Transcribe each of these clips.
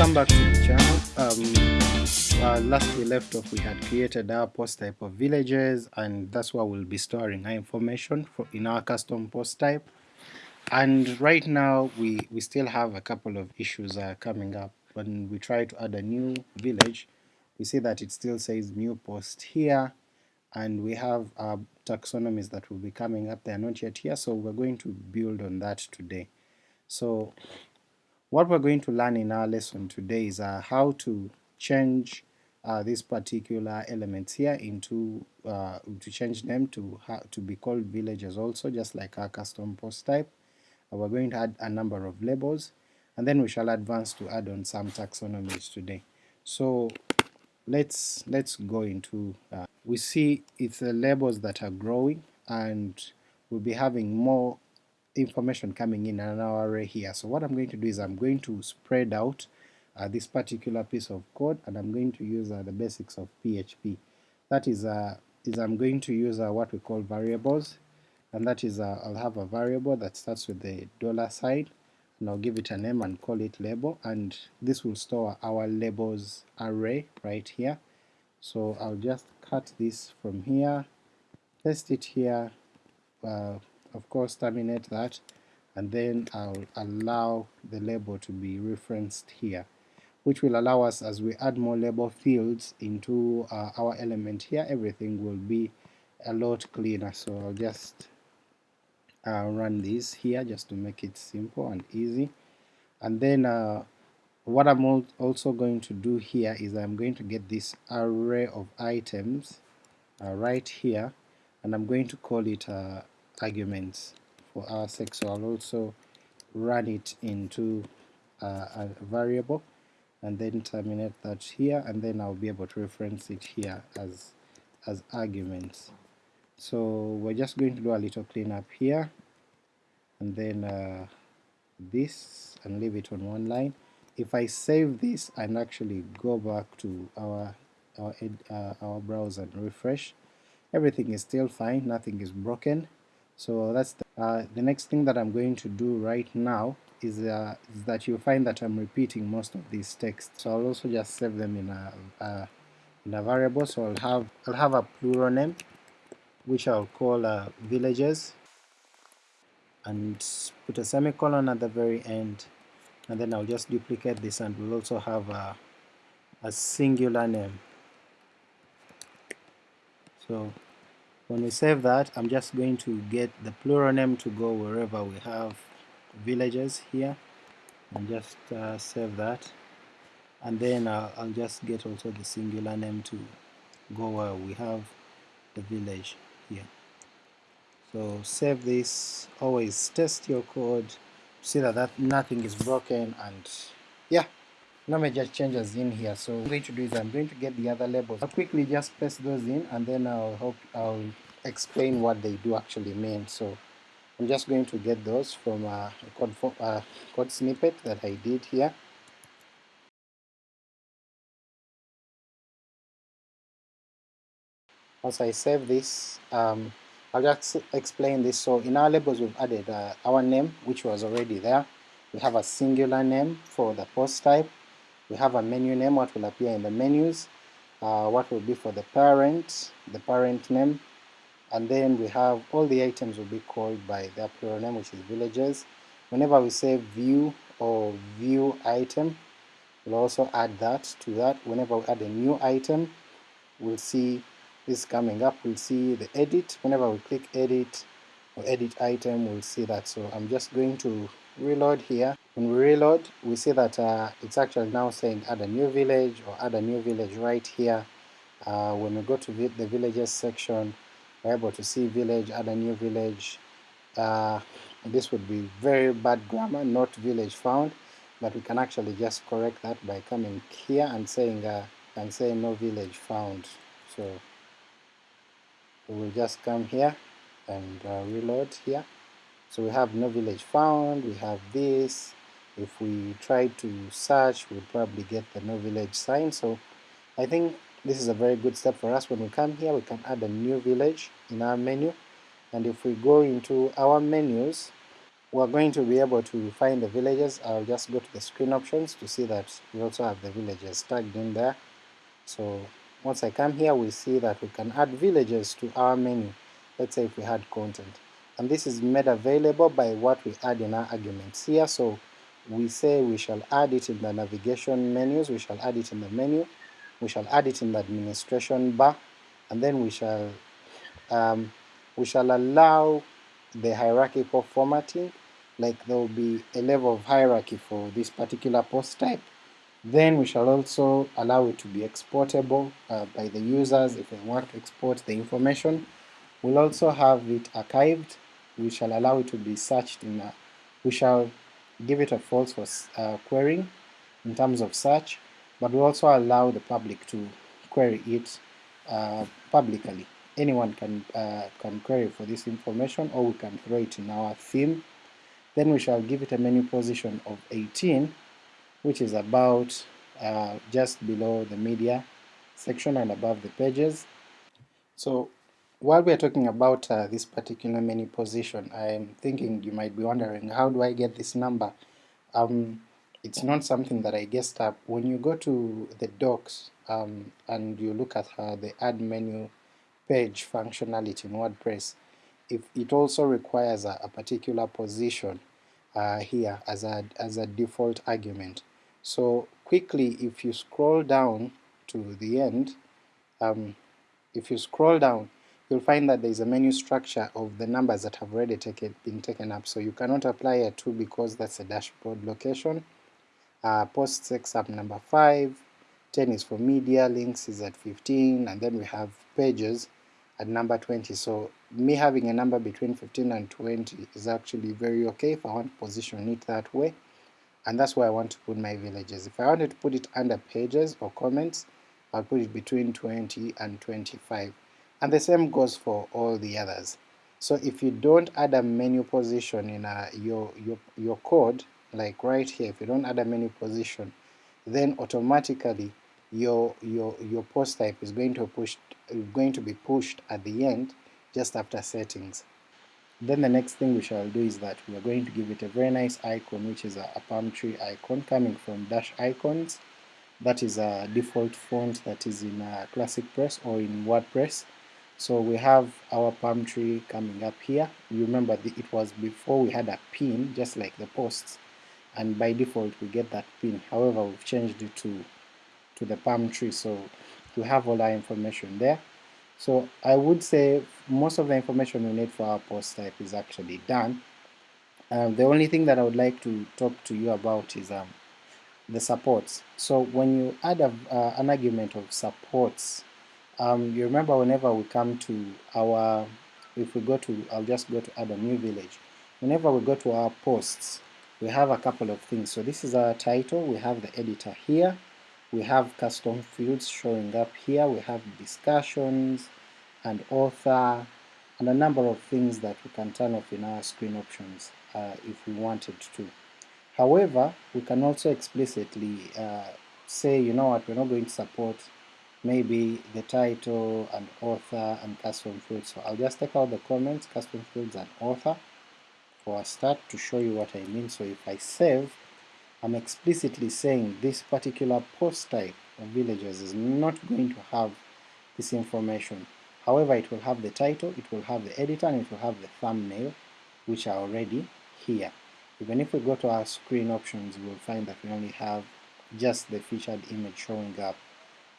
welcome back to the channel. Um, uh, last we left off we had created our post type of villages and that's where we'll be storing our information for in our custom post type. And right now we, we still have a couple of issues uh, coming up. When we try to add a new village we see that it still says new post here and we have our taxonomies that will be coming up. They are not yet here so we're going to build on that today. So what we're going to learn in our lesson today is uh, how to change uh, these particular elements here into uh, to change them to to be called villages also just like our custom post type. Uh, we're going to add a number of labels and then we shall advance to add on some taxonomies today. So let's let's go into uh, we see it's the labels that are growing and we'll be having more information coming in an array here. So what I'm going to do is I'm going to spread out uh, this particular piece of code and I'm going to use uh, the basics of PHP. That is, uh, is I'm going to use uh, what we call variables and that is uh, I'll have a variable that starts with the dollar sign and I'll give it a name and call it label and this will store our labels array right here. So I'll just cut this from here, paste it here, uh, of course terminate that and then I'll allow the label to be referenced here which will allow us as we add more label fields into uh, our element here everything will be a lot cleaner. So I'll just uh, run this here just to make it simple and easy. And then uh, what I'm also going to do here is I'm going to get this array of items uh, right here and I'm going to call it uh, arguments for our sake so I'll also run it into uh, a variable and then terminate that here and then I'll be able to reference it here as as arguments. So we're just going to do a little cleanup here and then uh, this and leave it on one line. If I save this and actually go back to our our, uh, our browser and refresh everything is still fine nothing is broken so that's the, uh, the next thing that I'm going to do right now is, uh, is, that you'll find that I'm repeating most of these texts. So I'll also just save them in a, uh, in a variable. So I'll have I'll have a plural name which I'll call uh, villages and put a semicolon at the very end and then I'll just duplicate this and we'll also have a, a singular name. So when we save that, I'm just going to get the plural name to go wherever we have villages here, and just uh, save that. And then uh, I'll just get also the singular name to go where we have the village here. So save this, always test your code, see that, that nothing is broken, and yeah, no major changes in here. So what I'm going to do is I'm going to get the other labels. I'll quickly just paste those in and then I'll hope I'll explain what they do actually mean. So I'm just going to get those from a code, uh, code snippet that I did here. Once I save this, um, I'll just explain this. So in our labels we've added uh, our name which was already there. We have a singular name for the post type we have a menu name, what will appear in the menus, uh, what will be for the parent, the parent name, and then we have all the items will be called by their plural name which is villages. Whenever we say view or view item, we'll also add that to that. Whenever we add a new item, we'll see this coming up, we'll see the edit. Whenever we click edit or edit item, we'll see that. So I'm just going to reload here when we reload, we see that uh, it's actually now saying add a new village or add a new village right here. Uh, when we go to the villages section, we're able to see village, add a new village. Uh, this would be very bad grammar, not village found, but we can actually just correct that by coming here and saying uh, and saying no village found. So we will just come here and uh, reload here. So we have no village found, we have this, if we try to search we'll probably get the no village sign so I think this is a very good step for us when we come here we can add a new village in our menu and if we go into our menus we're going to be able to find the villages. I'll just go to the screen options to see that we also have the villages tagged in there. So once I come here we see that we can add villages to our menu, let's say if we had content. And this is made available by what we add in our arguments here, so we say we shall add it in the navigation menus, we shall add it in the menu, we shall add it in the administration bar, and then we shall um, we shall allow the hierarchical formatting, like there will be a level of hierarchy for this particular post type. Then we shall also allow it to be exportable uh, by the users if they want to export the information. We'll also have it archived, we shall allow it to be searched in a, we shall give it a false for uh, querying in terms of search, but we also allow the public to query it uh, publicly. Anyone can, uh, can query for this information or we can throw it in our theme. Then we shall give it a menu position of 18 which is about uh, just below the media section and above the pages. So while we are talking about uh, this particular menu position, I'm thinking you might be wondering how do I get this number? Um, it's not something that I guessed up. When you go to the docs um, and you look at uh, the add menu page functionality in WordPress, if it also requires a, a particular position uh, here as a, as a default argument. So quickly if you scroll down to the end, um, if you scroll down you'll find that there is a menu structure of the numbers that have already taken, been taken up, so you cannot apply a 2 because that's a dashboard location. Uh, post 6 up number 5, 10 is for media, links is at 15, and then we have pages at number 20. So me having a number between 15 and 20 is actually very okay if I want to position it that way and that's where I want to put my villages. If I wanted to put it under pages or comments, I'll put it between 20 and 25. And the same goes for all the others. So if you don't add a menu position in a, your, your, your code, like right here, if you don't add a menu position, then automatically your, your, your post type is going to, push, going to be pushed at the end just after settings. Then the next thing we shall do is that we are going to give it a very nice icon which is a, a palm tree icon coming from Dashicons. That is a default font that is in uh, Classic Press or in WordPress. So we have our palm tree coming up here. You remember the, it was before we had a pin just like the posts and by default we get that pin. However we've changed it to, to the palm tree so we have all our information there. So I would say most of the information we need for our post type is actually done. Um, the only thing that I would like to talk to you about is um, the supports. So when you add a, uh, an argument of supports, um, you remember whenever we come to our, if we go to, I'll just go to add a new village. Whenever we go to our posts, we have a couple of things. So this is our title, we have the editor here, we have custom fields showing up here, we have discussions and author and a number of things that we can turn off in our screen options uh, if we wanted to. However, we can also explicitly uh, say, you know what, we're not going to support maybe the title and author and custom fields. So I'll just take out the comments, custom fields and author for a start to show you what I mean. So if I save, I'm explicitly saying this particular post type of villagers is not going to have this information. However, it will have the title, it will have the editor, and it will have the thumbnail, which are already here. Even if we go to our screen options, we'll find that we only have just the featured image showing up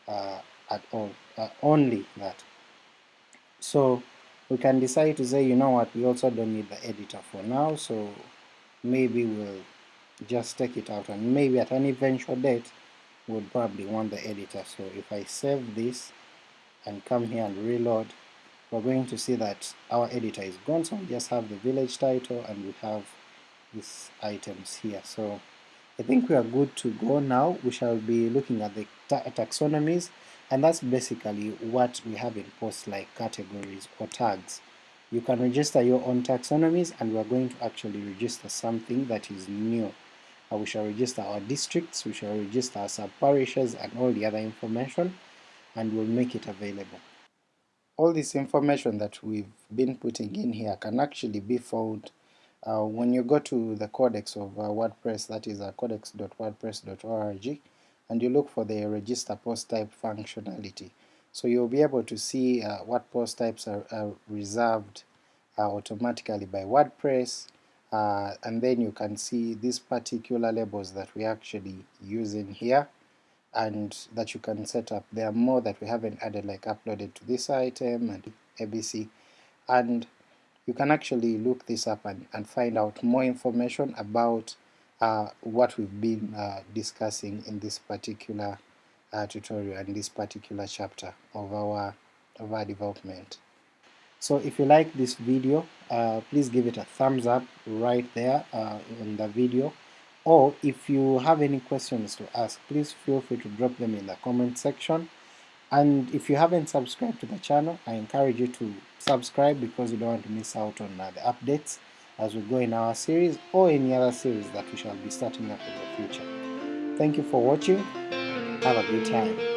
at all, uh, only that. So we can decide to say, you know what, we also don't need the editor for now, so maybe we'll just take it out and maybe at an eventual date we'll probably want the editor. So if I save this and come here and reload, we're going to see that our editor is gone, so we just have the village title and we have these items here. So I think we are good to go now. We shall be looking at the ta taxonomies, and that's basically what we have in posts like categories or tags. You can register your own taxonomies, and we are going to actually register something that is new uh, we shall register our districts, we shall register our sub-parishes and all the other information, and we'll make it available. All this information that we've been putting in here can actually be found Uh, when you go to the codex of uh, WordPress, that is uh, codex.wordpress.org, and you look for the register post type functionality, so you'll be able to see uh, what post types are, are reserved uh, automatically by WordPress, uh, and then you can see these particular labels that we actually use in here, and that you can set up. There are more that we haven't added, like uploaded to this item and ABC, and you can actually look this up and, and find out more information about uh, what we've been uh, discussing in this particular uh, tutorial and this particular chapter of our, of our development. So if you like this video, uh, please give it a thumbs up right there uh, in the video, or if you have any questions to ask, please feel free to drop them in the comment section. And if you haven't subscribed to the channel, I encourage you to subscribe because you don't want to miss out on uh, the updates as we go in our series or any other series that we shall be starting up in the future. Thank you for watching, have a good time.